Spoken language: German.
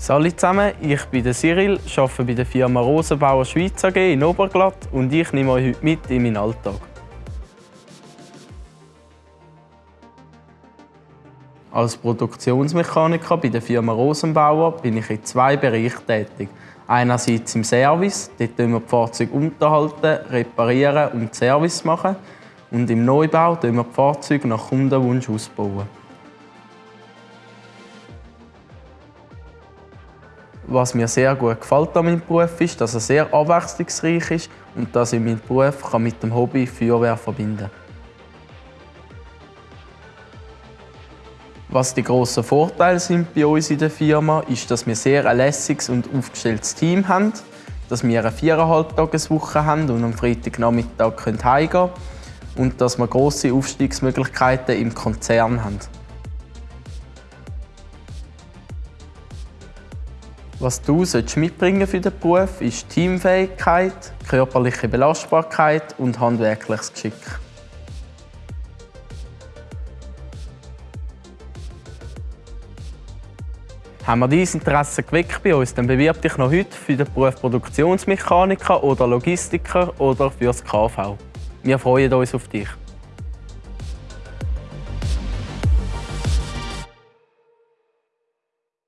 Salut zusammen, ich bin Cyril, arbeite bei der Firma Rosenbauer Schweiz AG in Oberglatt und ich nehme euch heute mit in meinen Alltag. Als Produktionsmechaniker bei der Firma Rosenbauer bin ich in zwei Bereichen tätig. Einerseits im Service, dort wir die Fahrzeuge unterhalten, reparieren und Service machen. Und im Neubau wir die Fahrzeuge nach Kundenwunsch ausbauen. Was mir sehr gut gefällt an meinem Beruf ist, dass er sehr abwechslungsreich ist und dass ich meinen Beruf mit dem Hobby Feuerwehr verbinden kann. Was die grossen Vorteile sind bei uns in der Firma, ist, dass wir sehr ein lässiges und aufgestelltes Team haben, dass wir eine viereinhalb Tageswoche haben und am Freitagnachmittag heimgehen können und dass wir grosse Aufstiegsmöglichkeiten im Konzern haben. Was du mitbringen für den Beruf ist Teamfähigkeit, körperliche Belastbarkeit und handwerkliches Geschick. Haben wir dein Interesse geweckt bei uns, dann bewirb dich noch heute für den Beruf Produktionsmechaniker oder Logistiker oder für das KV. Wir freuen uns auf dich.